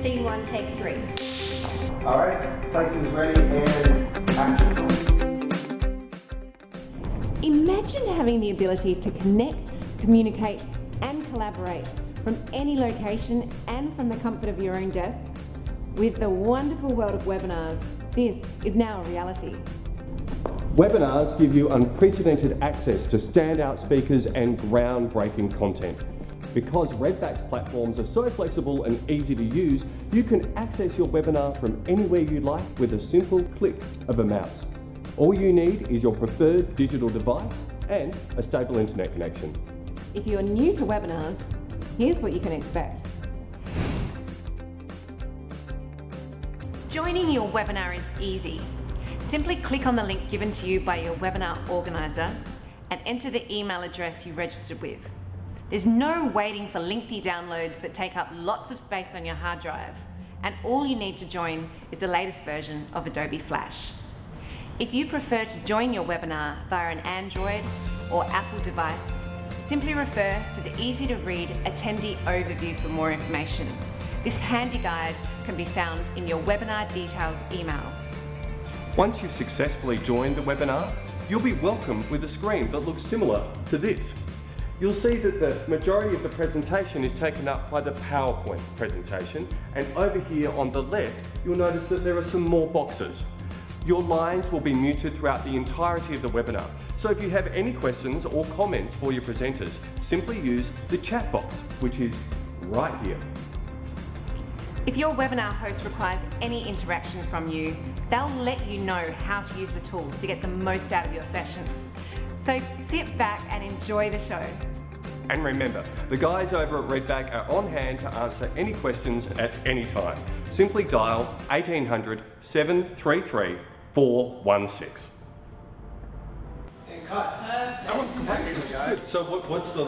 Scene one, take three. All right, places ready and action. Imagine having the ability to connect, communicate and collaborate from any location and from the comfort of your own desk. With the wonderful world of webinars, this is now a reality. Webinars give you unprecedented access to standout speakers and groundbreaking content. Because Redback's platforms are so flexible and easy to use, you can access your webinar from anywhere you like with a simple click of a mouse. All you need is your preferred digital device and a stable internet connection. If you're new to webinars, here's what you can expect. Joining your webinar is easy. Simply click on the link given to you by your webinar organiser and enter the email address you registered with. There's no waiting for lengthy downloads that take up lots of space on your hard drive, and all you need to join is the latest version of Adobe Flash. If you prefer to join your webinar via an Android or Apple device, simply refer to the easy to read attendee overview for more information. This handy guide can be found in your webinar details email. Once you've successfully joined the webinar, you'll be welcomed with a screen that looks similar to this. You'll see that the majority of the presentation is taken up by the PowerPoint presentation and over here on the left you'll notice that there are some more boxes. Your lines will be muted throughout the entirety of the webinar so if you have any questions or comments for your presenters simply use the chat box which is right here. If your webinar host requires any interaction from you, they'll let you know how to use the tools to get the most out of your session. So sit back and enjoy the show. And remember, the guys over at Redback are on hand to answer any questions at any time. Simply dial 1800 733 416. And cut. That was great. So what, what's the?